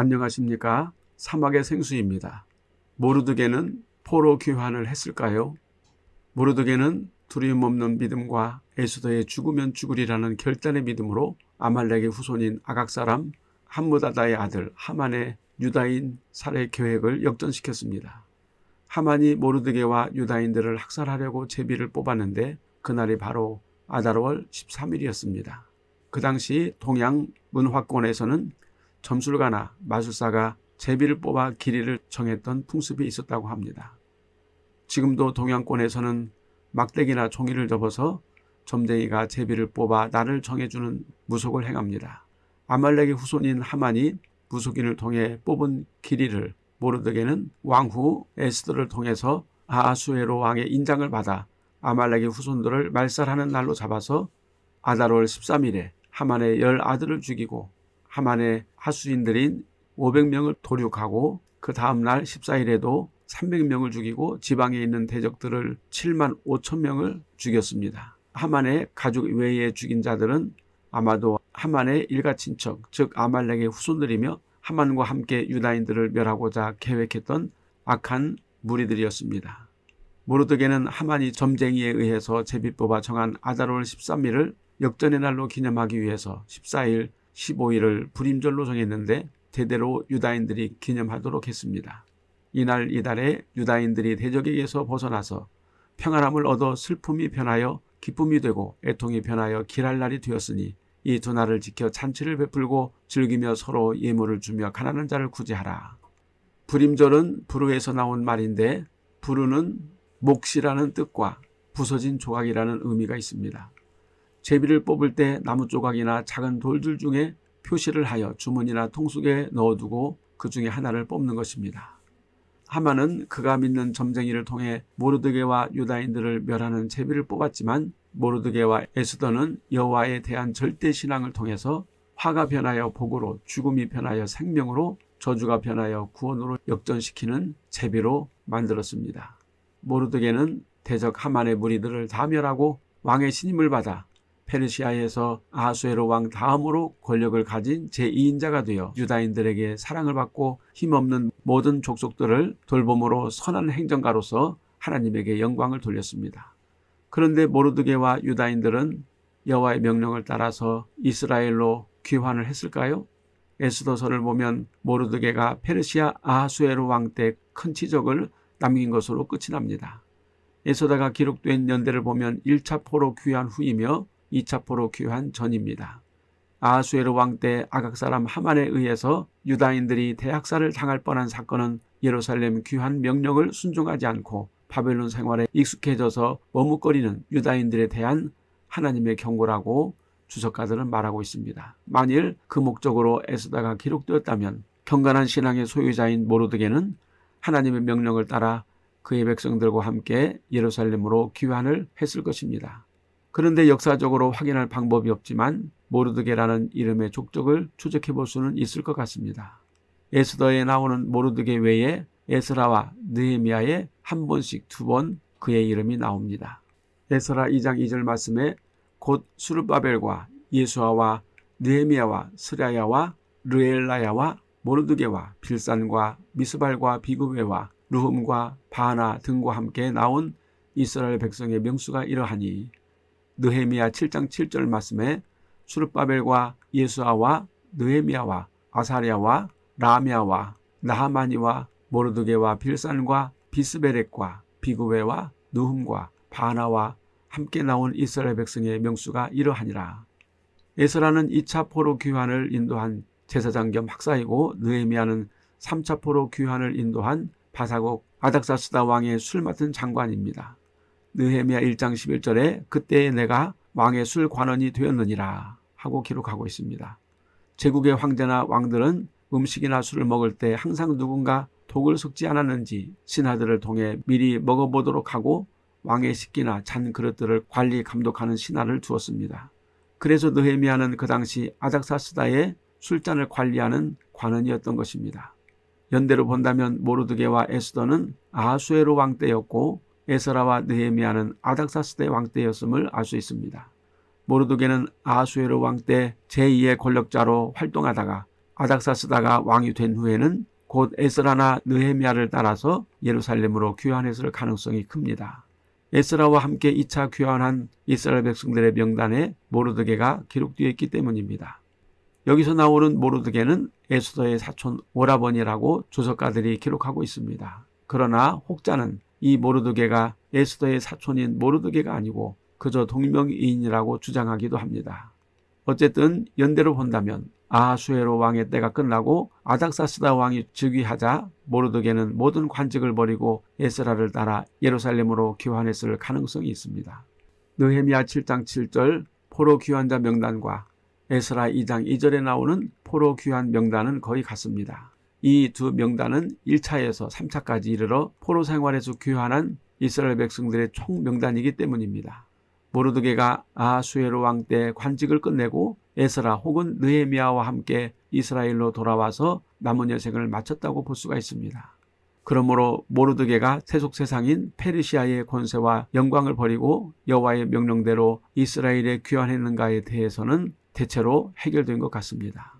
안녕하십니까 사막의 생수입니다. 모르드게는 포로 귀환을 했을까요? 모르드게는 두려움 없는 믿음과 에스더의 죽으면 죽으리라는 결단의 믿음으로 아말렉의 후손인 아각 사람 함무다다의 아들 하만의 유다인 살해 계획을 역전시켰습니다. 하만이 모르드게와 유다인들을 학살하려고 제비를 뽑았는데 그날이 바로 아달월 13일이었습니다. 그 당시 동양 문화권에서는 점술가나 마술사가 제비를 뽑아 길이를 정했던 풍습이 있었다고 합니다. 지금도 동양권에서는 막대기나 종이를 접어서 점쟁이가 제비를 뽑아 날을 정해주는 무속을 행합니다. 아말렉의 후손인 하만이 무속인을 통해 뽑은 길이를 모르드게는 왕후 에스더를 통해서 아하수에로 왕의 인장을 받아 아말렉의 후손들을 말살하는 날로 잡아서 아달월 13일에 하만의 열 아들을 죽이고 하만의 하수인들인 500명을 도륙하고 그 다음날 14일에도 300명을 죽이고 지방에 있는 대적들을 7만 5천 명을 죽였습니다. 하만의 가족 외에 죽인 자들은 아마도 하만의 일가 친척 즉 아말렉의 후손들이며 하만과 함께 유다인들을 멸하고자 계획했던 악한 무리들이었습니다. 모르드게는 하만이 점쟁이에 의해서 제비 뽑아 정한 아다롤 13일을 역전의 날로 기념하기 위해서 14일, 15일을 불임절로 정했는데 대대로 유다인들이 기념하도록 했습니다. 이날 이달에 유다인들이 대적에게서 벗어나서 평안함을 얻어 슬픔이 변하여 기쁨이 되고 애통이 변하여 길할 날이 되었으니 이 두 날을 지켜 잔치를 베풀고 즐기며 서로 예물을 주며 가난한 자를 구제하라. 불임절은 부르에서 나온 말인데 부르는 몫이라는 뜻과 부서진 조각이라는 의미가 있습니다. 제비를 뽑을 때 나무 조각이나 작은 돌들 중에 표시를 하여 주머니나 통속에 넣어두고 그 중에 하나를 뽑는 것입니다. 하만은 그가 믿는 점쟁이를 통해 모르드게와 유다인들을 멸하는 제비를 뽑았지만 모르드게와 에스더는 여호와에 대한 절대 신앙을 통해서 화가 변하여 복으로 죽음이 변하여 생명으로 저주가 변하여 구원으로 역전시키는 제비로 만들었습니다. 모르드게는 대적 하만의 무리들을 다 멸하고 왕의 신임을 받아 페르시아에서 아하수에로 왕 다음으로 권력을 가진 제2인자가 되어 유다인들에게 사랑을 받고 힘없는 모든 족속들을 돌봄으로 선한 행정가로서 하나님에게 영광을 돌렸습니다. 그런데 모르드게와 유다인들은 여호와의 명령을 따라서 이스라엘로 귀환을 했을까요? 에스더서를 보면 모르드게가 페르시아 아하수에로 왕때 큰 치적을 남긴 것으로 끝이 납니다. 에스더가 기록된 연대를 보면 1차 포로 귀환 후이며 2차 포로 귀환 전입니다. 아하수에르 왕 때 아각 사람 하만에 의해서 유다인들이 대학살을 당할 뻔한 사건은 예루살렘 귀환 명령을 순종하지 않고 바벨론 생활에 익숙해져서 머뭇거리는 유다인들에 대한 하나님의 경고라고 주석가들은 말하고 있습니다. 만일 그 목적으로 에스다가 기록되었다면 경건한 신앙의 소유자인 모르드게는 하나님의 명령을 따라 그의 백성들과 함께 예루살렘으로 귀환을 했을 것입니다. 그런데 역사적으로 확인할 방법이 없지만 모르드게라는 이름의 족적을 추적해 볼 수는 있을 것 같습니다. 에스더에 나오는 모르드게 외에 에스라와 느헤미야에 한 번씩 두 번 그의 이름이 나옵니다. 에스라 2장 2절 말씀에 곧 수르바벨과 예수아와 느헤미야와 스라야와 르엘라야와 모르드게와 빌산과 미스발과 비구베와 루흠과 바나 등과 함께 나온 이스라엘 백성의 명수가 이러하니 느헤미야 7장 7절 말씀에 수르바벨과 예수아와 느헤미야와 아사리아와 라미아와 나하마니와 모르드게와 빌산과 비스베렉과 비구베와 누흠과 바나와 함께 나온 이스라엘 백성의 명수가 이러하니라. 에스라는 2차 포로 귀환을 인도한 제사장 겸 학사이고 느헤미야는 3차 포로 귀환을 인도한 바사곡 아닥사스다 왕의 술 맡은 장관입니다. 느헤미야 1장 11절에 그때에 내가 왕의 술 관원이 되었느니라 하고 기록하고 있습니다. 제국의 황제나 왕들은 음식이나 술을 먹을 때 항상 누군가 독을 섞지 않았는지 신하들을 통해 미리 먹어보도록 하고 왕의 식기나 잔 그릇들을 관리 감독하는 신하를 두었습니다. 그래서 느헤미야는 그 당시 아닥사스다의 술잔을 관리하는 관원이었던 것입니다. 연대로 본다면 모르드게와 에스더는 아하수에로 왕 때였고 에스라와 느헤미야는 아닥사스대 왕 때였음을 알 수 있습니다. 모르드게는 아하수에로 왕때 제2의 권력자로 활동하다가 아닥사스다가 왕이 된 후에는 곧 에스라나 느헤미야를 따라서 예루살렘으로 귀환했을 가능성이 큽니다. 에스라와 함께 2차 귀환한 이스라엘 백성들의 명단에 모르드게가 기록되어 있기 때문입니다. 여기서 나오는 모르드게는 에스더의 사촌 오라버니라고 조석가들이 기록하고 있습니다. 그러나 혹자는 이 모르드게가 에스더의 사촌인 모르드게가 아니고 그저 동명이인이라고 주장하기도 합니다. 어쨌든 연대로 본다면 아하수에로 왕의 때가 끝나고 아닥사스다 왕이 즉위하자 모르드게는 모든 관직을 버리고 에스라를 따라 예루살렘으로 귀환했을 가능성이 있습니다. 느헤미야 7장 7절 포로 귀환자 명단과 에스라 2장 2절에 나오는 포로 귀환 명단은 거의 같습니다. 이 두 명단은 1차에서 3차까지 이르러 포로 생활에서 귀환한 이스라엘 백성들의 총 명단이기 때문입니다. 모르드게가 아하수에로 왕 때 관직을 끝내고 에스라 혹은 느헤미야와 함께 이스라엘로 돌아와서 남은 여생을 마쳤다고 볼 수가 있습니다. 그러므로 모르드게가 세속 세상인 페르시아의 권세와 영광을 버리고 여호와의 명령대로 이스라엘에 귀환했는가에 대해서는 대체로 해결된 것 같습니다.